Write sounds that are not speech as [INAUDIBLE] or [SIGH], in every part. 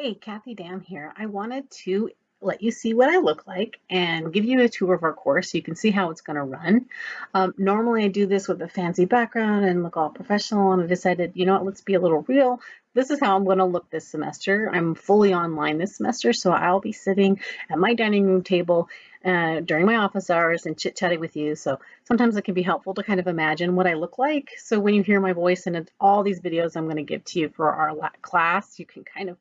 Hey, Kathy Dam here. I wanted to let you see what I look like and give you a tour of our course so you can see how it's going to run. Um, normally I do this with a fancy background and look all professional and I decided, you know what, let's be a little real. This is how I'm going to look this semester. I'm fully online this semester, so I'll be sitting at my dining room table uh, during my office hours and chit-chatting with you. So sometimes it can be helpful to kind of imagine what I look like. So when you hear my voice in all these videos I'm going to give to you for our class, you can kind of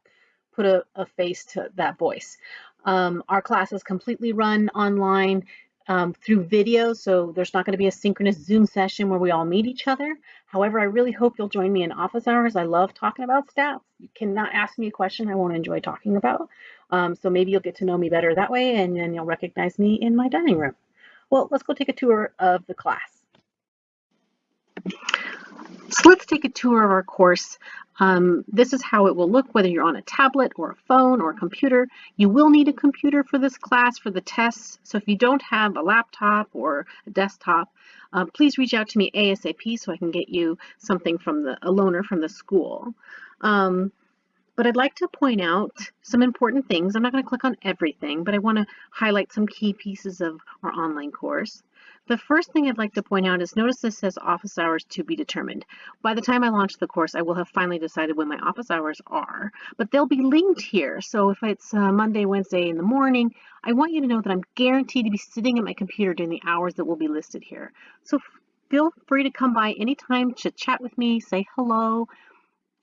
put a, a face to that voice. Um, our class is completely run online um, through video, so there's not going to be a synchronous Zoom session where we all meet each other. However, I really hope you'll join me in office hours. I love talking about stats. You cannot ask me a question I won't enjoy talking about. Um, so maybe you'll get to know me better that way and then you'll recognize me in my dining room. Well, let's go take a tour of the class. So let's take a tour of our course. Um, this is how it will look whether you're on a tablet or a phone or a computer. You will need a computer for this class for the tests. So if you don't have a laptop or a desktop, uh, please reach out to me ASAP so I can get you something from the a loaner from the school. Um, but I'd like to point out some important things. I'm not going to click on everything, but I want to highlight some key pieces of our online course. The first thing I'd like to point out is notice this says office hours to be determined. By the time I launch the course, I will have finally decided when my office hours are, but they'll be linked here. So if it's uh, Monday, Wednesday in the morning, I want you to know that I'm guaranteed to be sitting at my computer during the hours that will be listed here. So feel free to come by anytime to chat with me, say hello,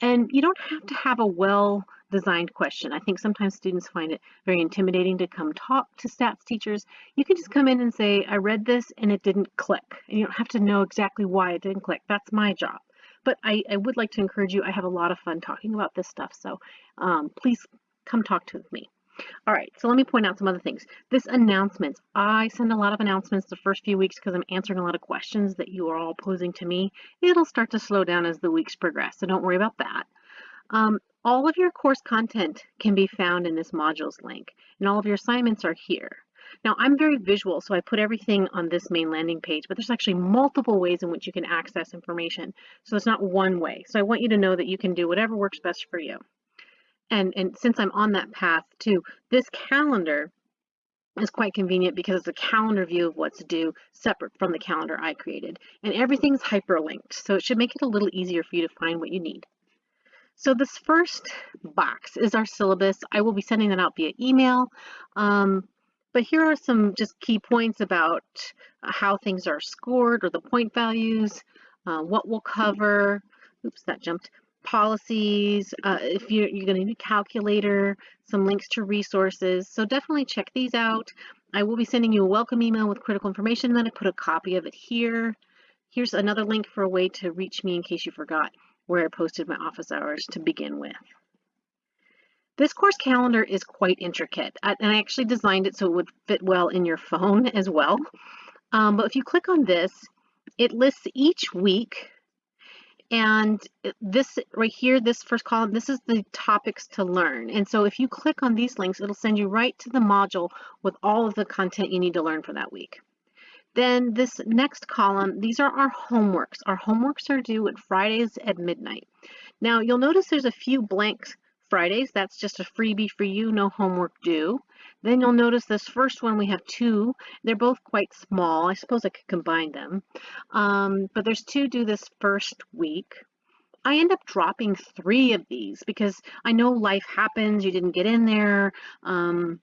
and you don't have to have a well designed question. I think sometimes students find it very intimidating to come talk to stats teachers. You can just come in and say, I read this and it didn't click. And you don't have to know exactly why it didn't click. That's my job. But I, I would like to encourage you. I have a lot of fun talking about this stuff. So um, please come talk to me. All right, so let me point out some other things. This announcements, I send a lot of announcements the first few weeks because I'm answering a lot of questions that you are all posing to me. It'll start to slow down as the weeks progress, so don't worry about that. Um, all of your course content can be found in this modules link, and all of your assignments are here. Now, I'm very visual, so I put everything on this main landing page, but there's actually multiple ways in which you can access information. So it's not one way. So I want you to know that you can do whatever works best for you. And, and since I'm on that path too, this calendar is quite convenient because it's a calendar view of what's due separate from the calendar I created. And everything's hyperlinked, so it should make it a little easier for you to find what you need. So this first box is our syllabus. I will be sending that out via email. Um, but here are some just key points about how things are scored or the point values, uh, what we'll cover. Oops, that jumped. Policies, uh, if you're, you're going to need a calculator, some links to resources. So definitely check these out. I will be sending you a welcome email with critical information. and Then I put a copy of it here. Here's another link for a way to reach me in case you forgot where I posted my office hours to begin with. This course calendar is quite intricate, and I actually designed it so it would fit well in your phone [LAUGHS] as well. Um, but if you click on this, it lists each week, and this right here, this first column, this is the topics to learn. And so if you click on these links, it'll send you right to the module with all of the content you need to learn for that week. Then this next column, these are our homeworks. Our homeworks are due at Fridays at midnight. Now you'll notice there's a few blanks Fridays. That's just a freebie for you, no homework due. Then you'll notice this first one, we have two. They're both quite small. I suppose I could combine them. Um, but there's two due this first week. I end up dropping three of these because I know life happens. You didn't get in there. Um,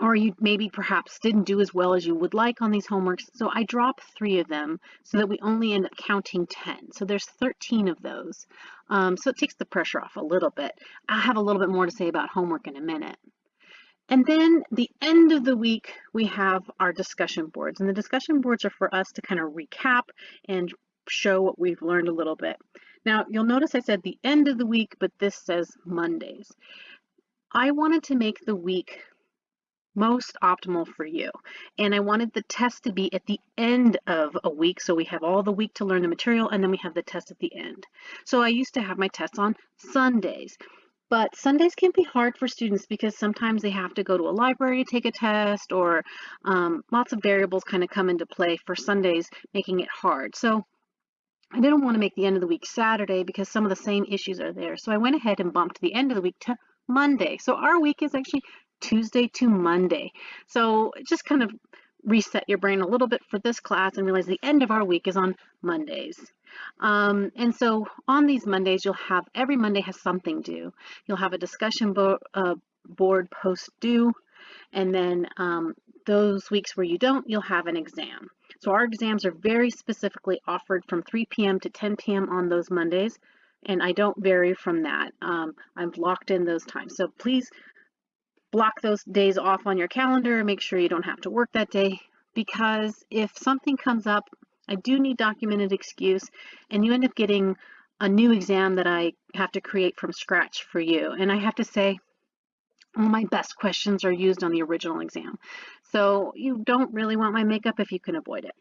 or you maybe perhaps didn't do as well as you would like on these homeworks. So I drop three of them so that we only end up counting 10. So there's 13 of those. Um, so it takes the pressure off a little bit. I'll have a little bit more to say about homework in a minute. And then the end of the week, we have our discussion boards. And the discussion boards are for us to kind of recap and show what we've learned a little bit. Now, you'll notice I said the end of the week, but this says Mondays. I wanted to make the week most optimal for you. And I wanted the test to be at the end of a week. So we have all the week to learn the material and then we have the test at the end. So I used to have my tests on Sundays. But Sundays can be hard for students because sometimes they have to go to a library to take a test or um, lots of variables kind of come into play for Sundays, making it hard. So I didn't want to make the end of the week Saturday because some of the same issues are there. So I went ahead and bumped the end of the week to Monday. So our week is actually Tuesday to Monday. So just kind of reset your brain a little bit for this class and realize the end of our week is on Mondays. Um, and so on these Mondays, you'll have, every Monday has something due. You'll have a discussion bo uh, board post due, and then um, those weeks where you don't, you'll have an exam. So our exams are very specifically offered from 3 p.m. to 10 p.m. on those Mondays, and I don't vary from that. Um, I've locked in those times. So please block those days off on your calendar. Make sure you don't have to work that day because if something comes up, I do need documented excuse and you end up getting a new exam that I have to create from scratch for you. And I have to say, all my best questions are used on the original exam. So you don't really want my makeup if you can avoid it.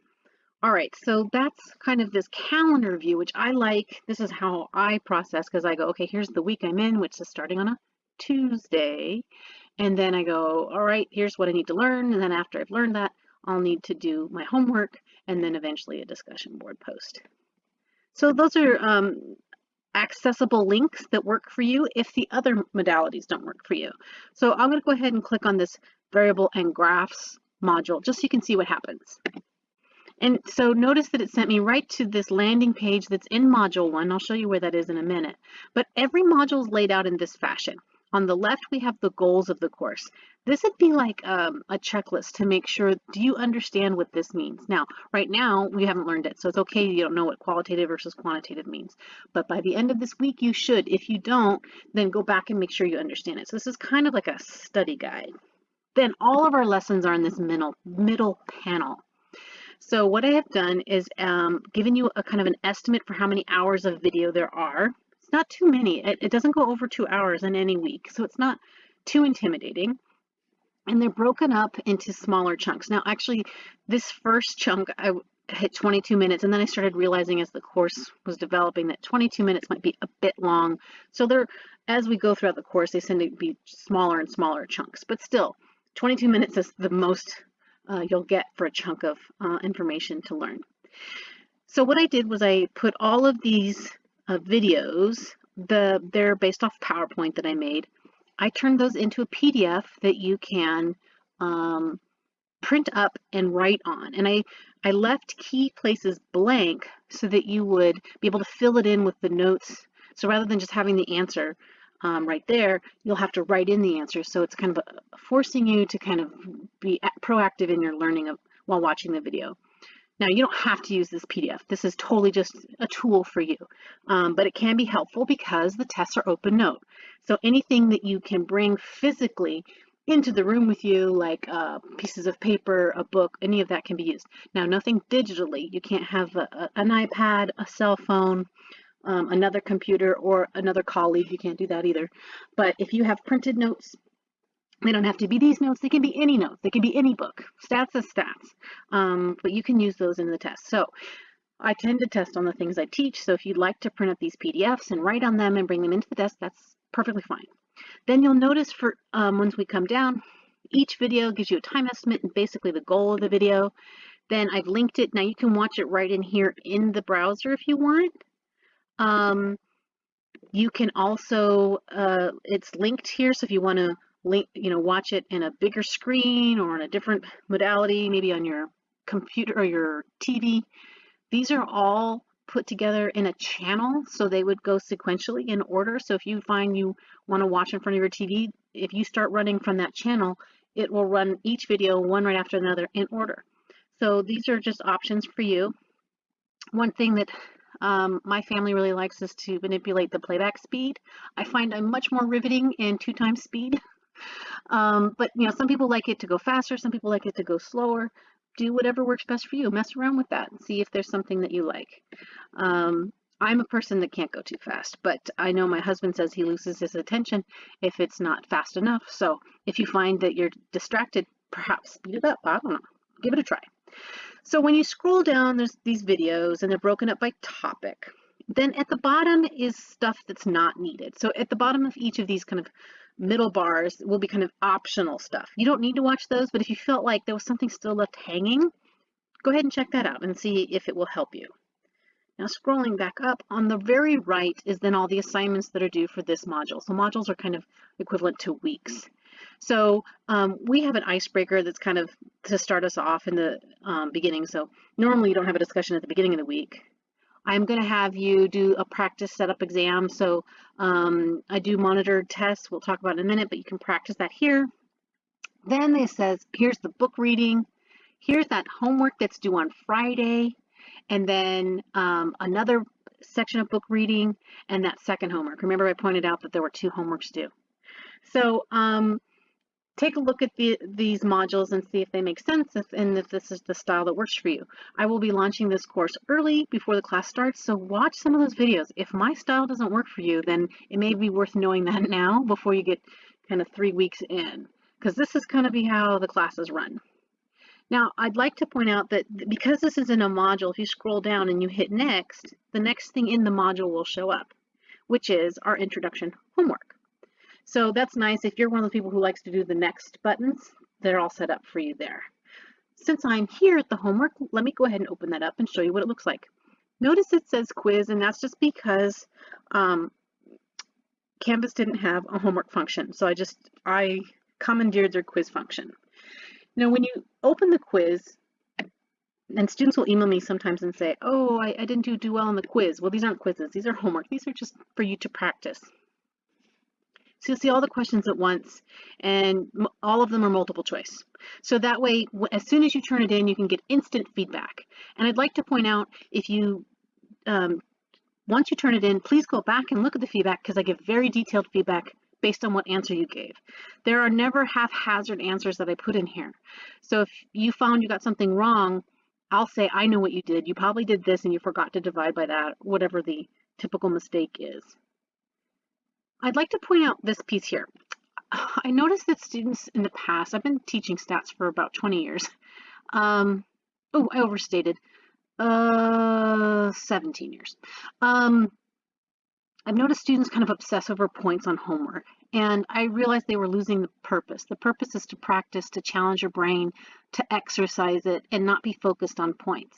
All right, so that's kind of this calendar view, which I like. This is how I process because I go, okay, here's the week I'm in, which is starting on a Tuesday. And then I go, all right, here's what I need to learn. And then after I've learned that, I'll need to do my homework and then eventually a discussion board post. So those are um, accessible links that work for you if the other modalities don't work for you. So I'm going to go ahead and click on this variable and graphs module just so you can see what happens. And so notice that it sent me right to this landing page that's in module one. I'll show you where that is in a minute. But every module is laid out in this fashion. On the left, we have the goals of the course. This would be like um, a checklist to make sure, do you understand what this means? Now, right now, we haven't learned it, so it's okay you don't know what qualitative versus quantitative means. But by the end of this week, you should. If you don't, then go back and make sure you understand it. So this is kind of like a study guide. Then all of our lessons are in this middle, middle panel. So what I have done is um, given you a kind of an estimate for how many hours of video there are not too many. It, it doesn't go over two hours in any week, so it's not too intimidating. And they're broken up into smaller chunks. Now, actually, this first chunk, I hit 22 minutes, and then I started realizing as the course was developing that 22 minutes might be a bit long. So they're, as we go throughout the course, they tend to be smaller and smaller chunks. But still, 22 minutes is the most uh, you'll get for a chunk of uh, information to learn. So what I did was I put all of these uh, videos. The, they're based off PowerPoint that I made. I turned those into a PDF that you can um, print up and write on. And I, I left key places blank so that you would be able to fill it in with the notes. So rather than just having the answer um, right there, you'll have to write in the answer. So it's kind of a, forcing you to kind of be proactive in your learning of, while watching the video. Now you don't have to use this PDF. This is totally just a tool for you, um, but it can be helpful because the tests are open note. So anything that you can bring physically into the room with you, like uh, pieces of paper, a book, any of that can be used. Now nothing digitally. You can't have a, a, an iPad, a cell phone, um, another computer, or another colleague. You can't do that either. But if you have printed notes, they don't have to be these notes. They can be any notes. They can be any book. Stats is stats. Um, but you can use those in the test. So I tend to test on the things I teach. So if you'd like to print up these PDFs and write on them and bring them into the desk, that's perfectly fine. Then you'll notice for um, once we come down, each video gives you a time estimate and basically the goal of the video. Then I've linked it. Now you can watch it right in here in the browser if you want. Um, you can also, uh, it's linked here. So if you want to you know, watch it in a bigger screen or in a different modality, maybe on your computer or your TV. These are all put together in a channel, so they would go sequentially in order. So if you find you want to watch in front of your TV, if you start running from that channel, it will run each video one right after another in order. So these are just options for you. One thing that um, my family really likes is to manipulate the playback speed. I find I'm much more riveting in two times speed Um, but you know, some people like it to go faster, some people like it to go slower. Do whatever works best for you. Mess around with that and see if there's something that you like. Um, I'm a person that can't go too fast, but I know my husband says he loses his attention if it's not fast enough. So if you find that you're distracted, perhaps speed it up. I don't know. Give it a try. So when you scroll down, there's these videos and they're broken up by topic. Then at the bottom is stuff that's not needed. So at the bottom of each of these kind of middle bars will be kind of optional stuff. You don't need to watch those, but if you felt like there was something still left hanging, go ahead and check that out and see if it will help you. Now scrolling back up, on the very right is then all the assignments that are due for this module. So modules are kind of equivalent to weeks. So um, we have an icebreaker that's kind of to start us off in the um, beginning. So normally you don't have a discussion at the beginning of the week. I'm going to have you do a practice setup exam. So um, I do monitored tests. We'll talk about in a minute, but you can practice that here. Then it says, here's the book reading. Here's that homework that's due on Friday. And then um, another section of book reading and that second homework. Remember I pointed out that there were two homeworks due. So um, take a look at the, these modules and see if they make sense and if this is the style that works for you. I will be launching this course early before the class starts, so watch some of those videos. If my style doesn't work for you, then it may be worth knowing that [LAUGHS] now before you get kind of three weeks in, because this is going to be how the classes run. Now, I'd like to point out that because this is in a module, if you scroll down and you hit next, the next thing in the module will show up, which is our introduction homework. So that's nice. If you're one of the people who likes to do the next buttons, they're all set up for you there. Since I'm here at the homework, let me go ahead and open that up and show you what it looks like. Notice it says quiz, and that's just because um, Canvas didn't have a homework function. So I just, I commandeered their quiz function. Now, when you open the quiz, and students will email me sometimes and say, oh, I, I didn't do, do well on the quiz. Well, these aren't quizzes. These are homework. These are just for you to practice. So you'll see all the questions at once and all of them are multiple choice. So that way, as soon as you turn it in, you can get instant feedback. And I'd like to point out if you, um, once you turn it in, please go back and look at the feedback because I give very detailed feedback based on what answer you gave. There are never haphazard answers that I put in here. So if you found you got something wrong, I'll say, I know what you did. You probably did this and you forgot to divide by that, whatever the typical mistake is. I'd like to point out this piece here. [SIGHS] I noticed that students in the past, I've been teaching stats for about 20 years. Um, oh, I overstated. Uh, 17 years. Um, I've noticed students kind of obsess over points on homework, and I realized they were losing the purpose. The purpose is to practice, to challenge your brain, to exercise it, and not be focused on points.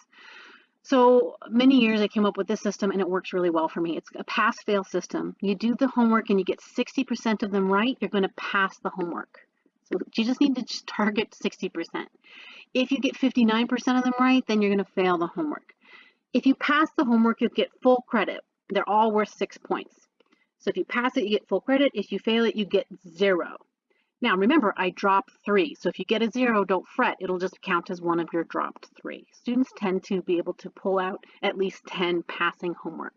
So many years I came up with this system and it works really well for me. It's a pass-fail system. You do the homework and you get 60% of them right, you're going to pass the homework. So you just need to just target 60%. If you get 59% of them right, then you're going to fail the homework. If you pass the homework, you'll get full credit. They're all worth six points. So if you pass it, you get full credit. If you fail it, you get zero. Now remember, I dropped three. So if you get a zero, don't fret. It'll just count as one of your dropped three. Students tend to be able to pull out at least 10 passing homework.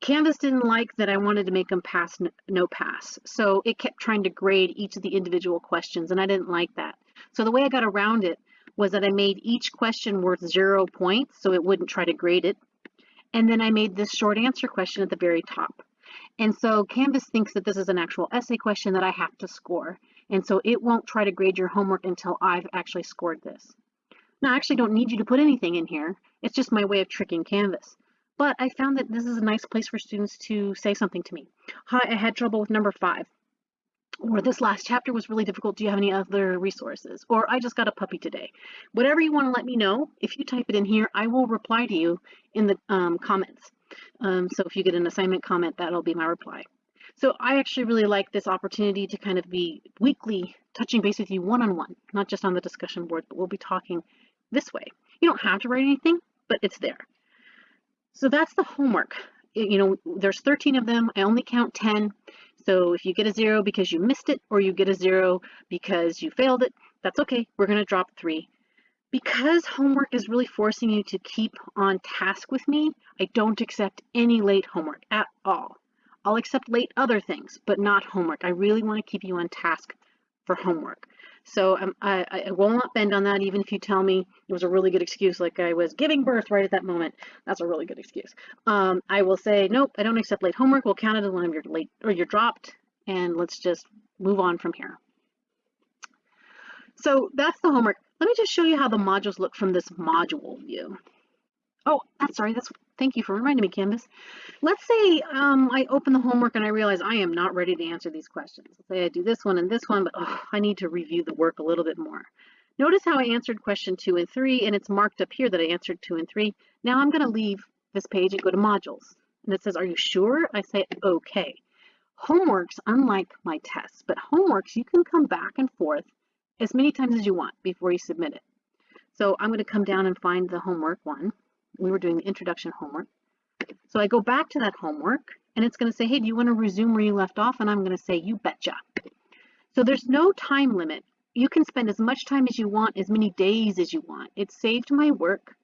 Canvas didn't like that I wanted to make them pass no pass. So it kept trying to grade each of the individual questions and I didn't like that. So the way I got around it was that I made each question worth zero points so it wouldn't try to grade it. And then I made this short answer question at the very top. And so Canvas thinks that this is an actual essay question that I have to score. And so it won't try to grade your homework until I've actually scored this. Now, I actually don't need you to put anything in here. It's just my way of tricking Canvas. But I found that this is a nice place for students to say something to me. Hi, I had trouble with number five or this last chapter was really difficult. Do you have any other resources? Or I just got a puppy today. Whatever you want to let me know, if you type it in here, I will reply to you in the um, comments. Um, so if you get an assignment comment, that'll be my reply. So I actually really like this opportunity to kind of be weekly touching base with you one-on-one, -on -one, not just on the discussion board, but we'll be talking this way. You don't have to write anything, but it's there. So that's the homework. You know, there's 13 of them. I only count 10. So if you get a zero because you missed it or you get a zero because you failed it, that's okay. We're going to drop three. Because homework is really forcing you to keep on task with me, I don't accept any late homework at all. I'll accept late other things, but not homework. I really want to keep you on task for homework. So um, I, I will not bend on that, even if you tell me it was a really good excuse, like I was giving birth right at that moment. That's a really good excuse. Um, I will say, nope, I don't accept late homework. We'll count it as when you're late or you're dropped, and let's just move on from here. So that's the homework. Let me just show you how the modules look from this module view. Oh, that's sorry. That's thank you for reminding me, Canvas. Let's say um, I open the homework and I realize I am not ready to answer these questions. Let's say I do this one and this one, but oh, I need to review the work a little bit more. Notice how I answered question two and three, and it's marked up here that I answered two and three. Now I'm going to leave this page and go to modules. And it says, are you sure? I say, okay. Homeworks, unlike my tests, but homeworks, you can come back and forth as many times as you want before you submit it. So I'm going to come down and find the homework one. We were doing the introduction homework. So I go back to that homework and it's going to say, hey, do you want to resume where you left off? And I'm going to say, you betcha. So there's no time limit. You can spend as much time as you want, as many days as you want. It saved my work.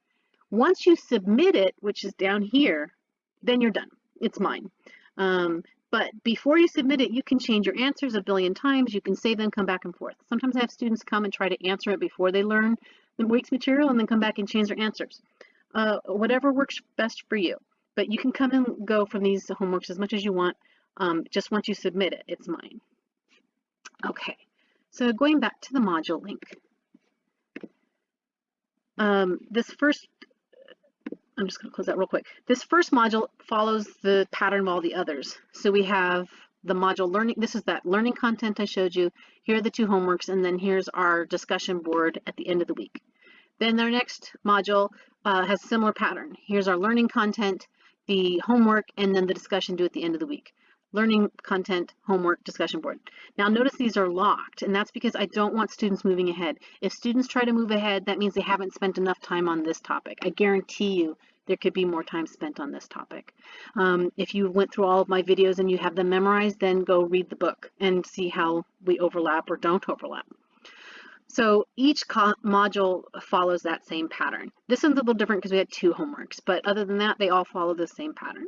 Once you submit it, which is down here, then you're done. It's mine. Um, but before you submit it, you can change your answers a billion times. You can save them, come back and forth. Sometimes I have students come and try to answer it before they learn the week's material and then come back and change their answers. Uh, whatever works best for you. But you can come and go from these homeworks as much as you want. Um, just once you submit it, it's mine. Okay, so going back to the module link. Um, this first I'm just going to close that real quick. This first module follows the pattern of all the others. So we have the module learning, this is that learning content I showed you. Here are the two homeworks, and then here's our discussion board at the end of the week. Then their next module uh, has similar pattern. Here's our learning content, the homework, and then the discussion due at the end of the week. Learning content, homework, discussion board. Now notice these are locked, and that's because I don't want students moving ahead. If students try to move ahead, that means they haven't spent enough time on this topic. I guarantee you there could be more time spent on this topic. Um, if you went through all of my videos and you have them memorized, then go read the book and see how we overlap or don't overlap. So each module follows that same pattern. This one's a little different because we had two homeworks, but other than that, they all follow the same pattern.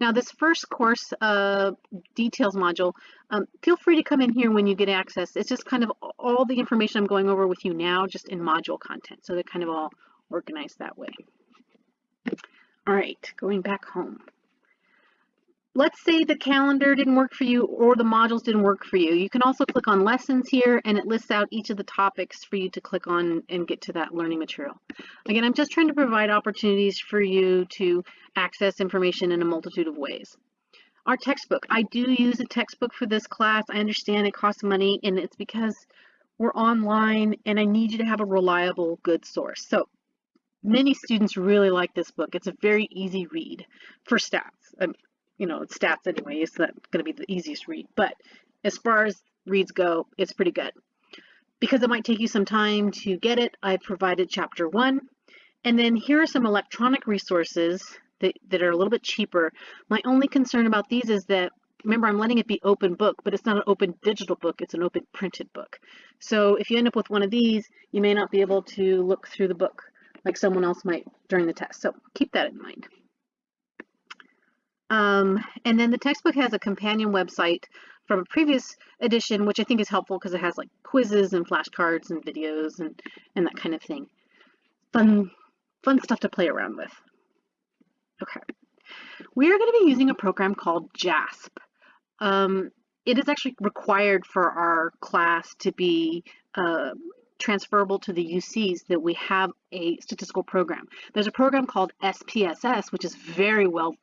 Now this first course uh, details module, um, feel free to come in here when you get access. It's just kind of all the information I'm going over with you now, just in module content. So they're kind of all organized that way. All right, going back home. Let's say the calendar didn't work for you or the modules didn't work for you. You can also click on lessons here and it lists out each of the topics for you to click on and get to that learning material. Again, I'm just trying to provide opportunities for you to access information in a multitude of ways. Our textbook, I do use a textbook for this class. I understand it costs money and it's because we're online and I need you to have a reliable, good source. So Many students really like this book. It's a very easy read for stats. Um, you know, it's stats anyway, it's not going to be the easiest read. But as far as reads go, it's pretty good. Because it might take you some time to get it, I've provided chapter one. And then here are some electronic resources that, that are a little bit cheaper. My only concern about these is that remember I'm letting it be open book, but it's not an open digital book, it's an open printed book. So if you end up with one of these, you may not be able to look through the book like someone else might during the test. So keep that in mind. Um, and then the textbook has a companion website from a previous edition, which I think is helpful because it has like quizzes and flashcards and videos and, and that kind of thing. Fun, fun stuff to play around with. Okay. We are going to be using a program called JASP. Um, it is actually required for our class to be uh, transferable to the UCs that we have a statistical program. There's a program called SPSS, which is very well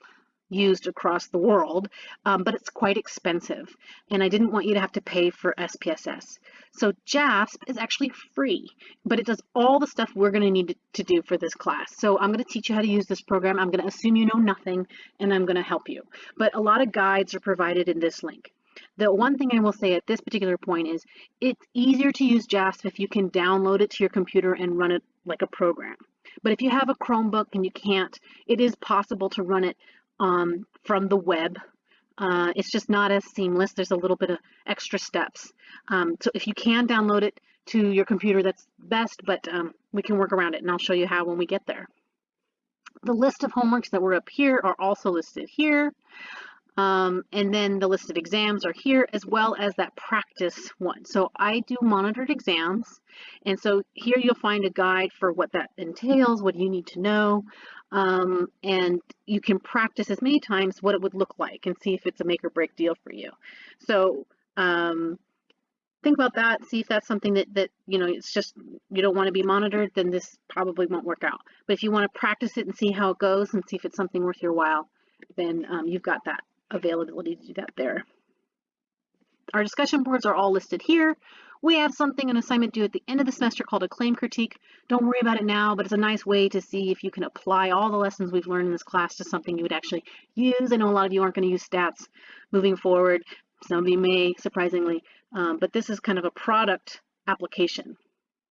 used across the world, um, but it's quite expensive. And I didn't want you to have to pay for SPSS. So JASP is actually free, but it does all the stuff we're going to need to do for this class. So I'm going to teach you how to use this program. I'm going to assume you know nothing, and I'm going to help you. But a lot of guides are provided in this link. The one thing I will say at this particular point is it's easier to use JASP if you can download it to your computer and run it like a program. But if you have a Chromebook and you can't, it is possible to run it um, from the web. Uh, it's just not as seamless. There's a little bit of extra steps. Um, so if you can download it to your computer, that's best, but um, we can work around it and I'll show you how when we get there. The list of homeworks that were up here are also listed here. Um, and then the list of exams are here as well as that practice one. So I do monitored exams. And so here you'll find a guide for what that entails, what you need to know. Um, and you can practice as many times what it would look like and see if it's a make or break deal for you. So um, think about that, see if that's something that, that, you know, it's just, you don't want to be monitored, then this probably won't work out. But if you want to practice it and see how it goes and see if it's something worth your while, then um, you've got that availability to do that there. our discussion boards are all listed here. We have something, an assignment due at the end of the semester called a claim critique. Don't worry about it now, but it's a nice way to see if you can apply all the lessons we've learned in this class to something you would actually use. I know a lot of you aren't going to use stats moving forward. Some of you may, surprisingly, um, but this is kind of a product application.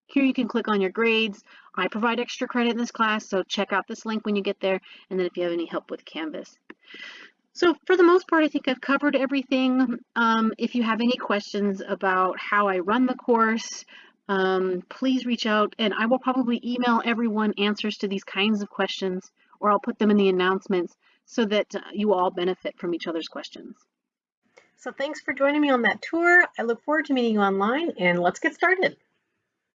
Here you can click on your grades. I provide extra credit in this class, so check out this link when you get there, and then if you have any help with Canvas. So for the most part, I think I've covered everything. Um, if you have any questions about how I run the course, um, please reach out and I will probably email everyone answers to these kinds of questions or I'll put them in the announcements so that uh, you all benefit from each other's questions. So thanks for joining me on that tour. I look forward to meeting you online and let's get started.